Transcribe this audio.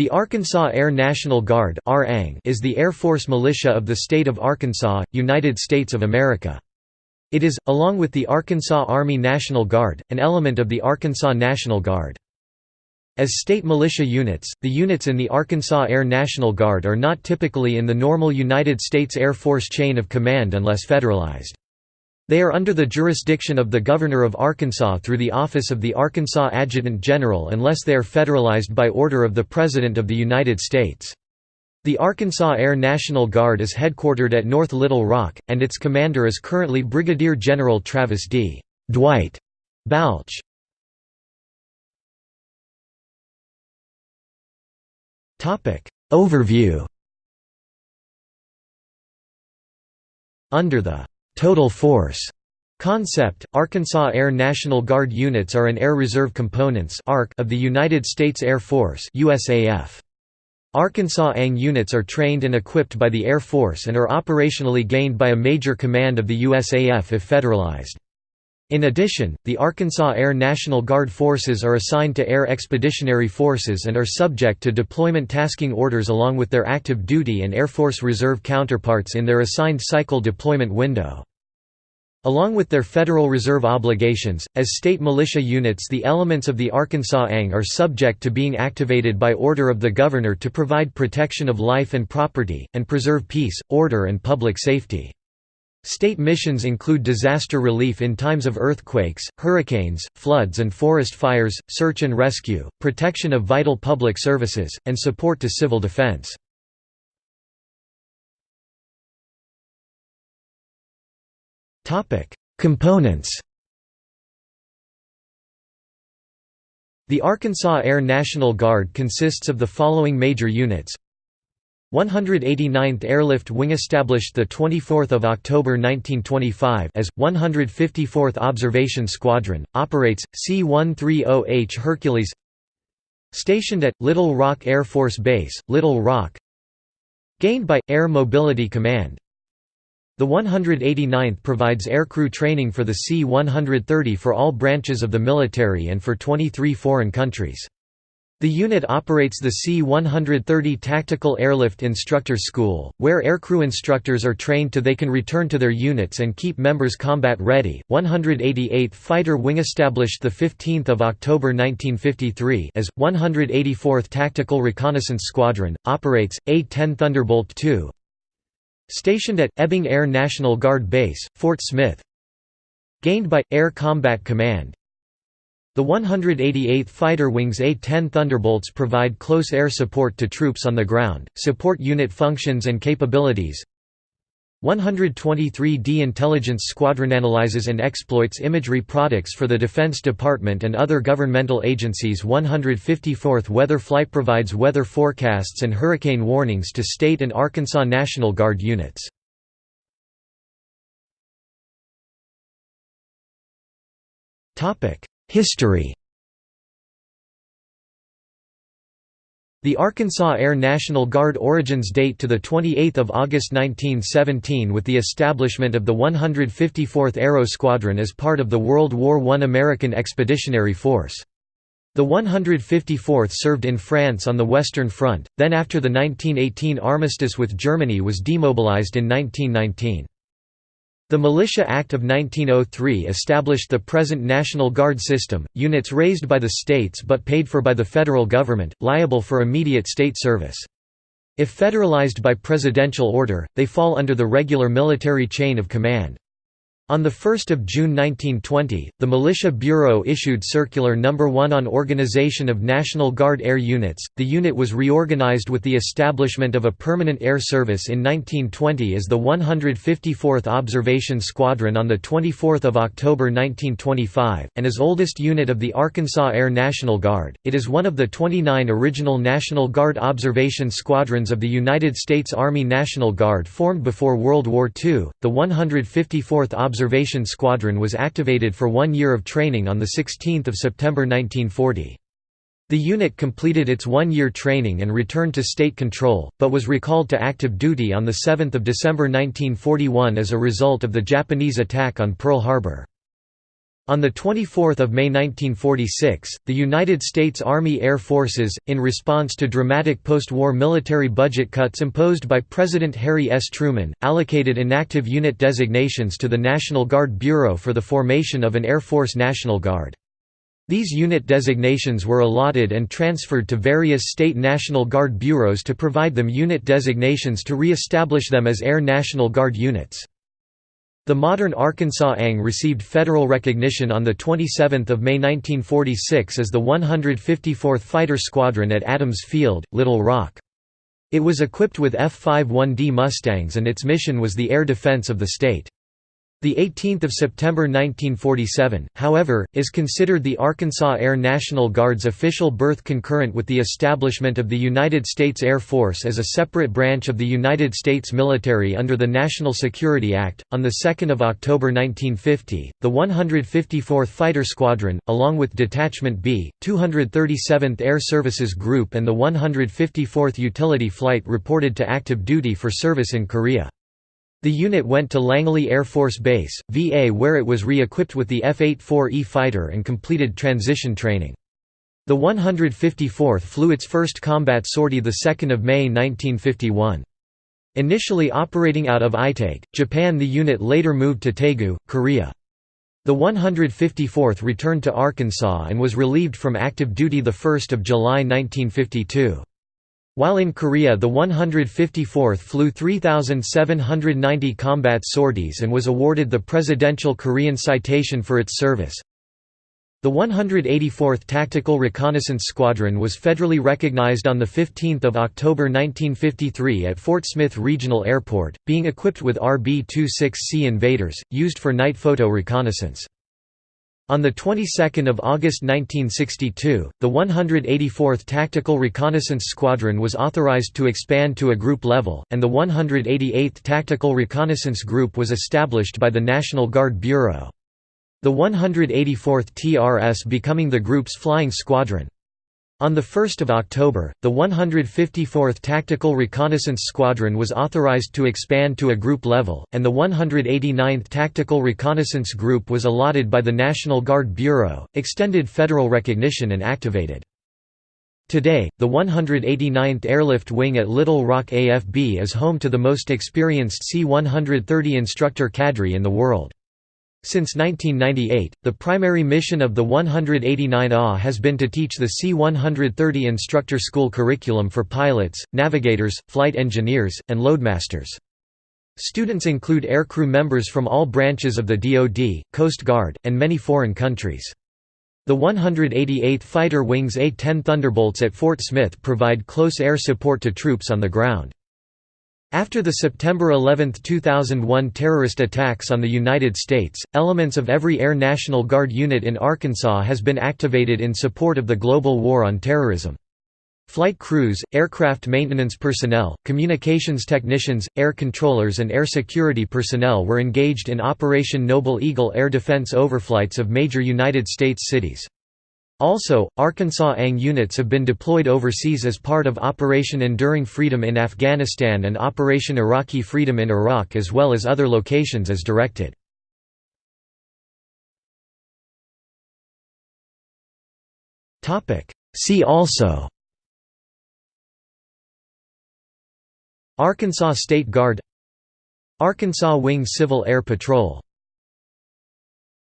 The Arkansas Air National Guard is the Air Force militia of the state of Arkansas, United States of America. It is, along with the Arkansas Army National Guard, an element of the Arkansas National Guard. As state militia units, the units in the Arkansas Air National Guard are not typically in the normal United States Air Force chain of command unless federalized. They are under the jurisdiction of the Governor of Arkansas through the Office of the Arkansas Adjutant General unless they are federalized by order of the President of the United States. The Arkansas Air National Guard is headquartered at North Little Rock, and its commander is currently Brigadier General Travis D. Dwight Balch. Overview Under the total force concept, Arkansas Air National Guard units are an Air Reserve Components of the United States Air Force USAF. Arkansas ANG units are trained and equipped by the Air Force and are operationally gained by a major command of the USAF if federalized. In addition, the Arkansas Air National Guard forces are assigned to Air Expeditionary Forces and are subject to deployment tasking orders along with their active duty and Air Force Reserve counterparts in their assigned cycle deployment window. Along with their Federal Reserve obligations, as state militia units the elements of the Arkansas ANG are subject to being activated by order of the Governor to provide protection of life and property, and preserve peace, order and public safety. State missions include disaster relief in times of earthquakes, hurricanes, floods and forest fires, search and rescue, protection of vital public services, and support to civil defense. Components The Arkansas Air National Guard consists of the following major units. 189th Airlift Wing established 24 October 1925 as, 154th Observation Squadron, operates, C-130H Hercules. Stationed at, Little Rock Air Force Base, Little Rock. Gained by, Air Mobility Command the 189th provides aircrew training for the C-130 for all branches of the military and for 23 foreign countries. The unit operates the C-130 Tactical Airlift Instructor School, where aircrew instructors are trained to they can return to their units and keep members combat ready. 188th Fighter Wing established the 15th of October 1953 as 184th Tactical Reconnaissance Squadron operates A-10 Thunderbolt II, Stationed at Ebbing Air National Guard Base, Fort Smith. Gained by, Air Combat Command. The 188th Fighter Wing's A-10 Thunderbolts provide close air support to troops on the ground, support unit functions and capabilities 123d Intelligence Squadron analyzes and exploits imagery products for the Defense Department and other governmental agencies 154th Weather Flight provides weather forecasts and hurricane warnings to state and Arkansas National Guard units. History The Arkansas Air National Guard origins date to 28 August 1917 with the establishment of the 154th Aero Squadron as part of the World War I American Expeditionary Force. The 154th served in France on the Western Front, then after the 1918 armistice with Germany was demobilized in 1919. The Militia Act of 1903 established the present National Guard system, units raised by the states but paid for by the federal government, liable for immediate state service. If federalized by presidential order, they fall under the regular military chain of command. On 1 June 1920, the Militia Bureau issued Circular No. 1 on Organization of National Guard Air Units. The unit was reorganized with the establishment of a permanent air service in 1920 as the 154th Observation Squadron on 24 October 1925, and as oldest unit of the Arkansas Air National Guard, it is one of the 29 original National Guard observation squadrons of the United States Army National Guard formed before World War II. The 154th Observation Observation Squadron was activated for one year of training on 16 September 1940. The unit completed its one-year training and returned to state control, but was recalled to active duty on 7 December 1941 as a result of the Japanese attack on Pearl Harbor. On 24 May 1946, the United States Army Air Forces, in response to dramatic post-war military budget cuts imposed by President Harry S. Truman, allocated inactive unit designations to the National Guard Bureau for the formation of an Air Force National Guard. These unit designations were allotted and transferred to various state National Guard bureaus to provide them unit designations to re-establish them as Air National Guard units. The modern Arkansas ANG received federal recognition on 27 May 1946 as the 154th Fighter Squadron at Adams Field, Little Rock. It was equipped with F-51D Mustangs and its mission was the air defense of the state. The 18th of September 1947, however, is considered the Arkansas Air National Guard's official birth concurrent with the establishment of the United States Air Force as a separate branch of the United States military under the National Security Act. On the 2nd of October 1950, the 154th Fighter Squadron, along with Detachment B, 237th Air Services Group and the 154th Utility Flight reported to active duty for service in Korea. The unit went to Langley Air Force Base, VA where it was re-equipped with the F-84E fighter and completed transition training. The 154th flew its first combat sortie 2 May 1951. Initially operating out of Itazuke, Japan the unit later moved to Daegu, Korea. The 154th returned to Arkansas and was relieved from active duty 1 July 1952. While in Korea the 154th flew 3,790 combat sorties and was awarded the Presidential Korean Citation for its service. The 184th Tactical Reconnaissance Squadron was federally recognized on 15 October 1953 at Fort Smith Regional Airport, being equipped with RB-26C invaders, used for night photo reconnaissance. On the 22nd of August 1962, the 184th Tactical Reconnaissance Squadron was authorized to expand to a group level, and the 188th Tactical Reconnaissance Group was established by the National Guard Bureau. The 184th TRS becoming the group's flying squadron. On 1 October, the 154th Tactical Reconnaissance Squadron was authorized to expand to a group level, and the 189th Tactical Reconnaissance Group was allotted by the National Guard Bureau, extended federal recognition and activated. Today, the 189th Airlift Wing at Little Rock AFB is home to the most experienced C-130 instructor cadre in the world. Since 1998, the primary mission of the 189 AH has been to teach the C-130 instructor school curriculum for pilots, navigators, flight engineers, and loadmasters. Students include aircrew members from all branches of the DoD, Coast Guard, and many foreign countries. The 188th Fighter Wing's A-10 Thunderbolts at Fort Smith provide close air support to troops on the ground. After the September 11, 2001 terrorist attacks on the United States, elements of every Air National Guard unit in Arkansas has been activated in support of the global war on terrorism. Flight crews, aircraft maintenance personnel, communications technicians, air controllers and air security personnel were engaged in Operation Noble Eagle air defense overflights of major United States cities. Also, Arkansas ANG units have been deployed overseas as part of Operation Enduring Freedom in Afghanistan and Operation Iraqi Freedom in Iraq as well as other locations as directed. See also Arkansas State Guard Arkansas Wing Civil Air Patrol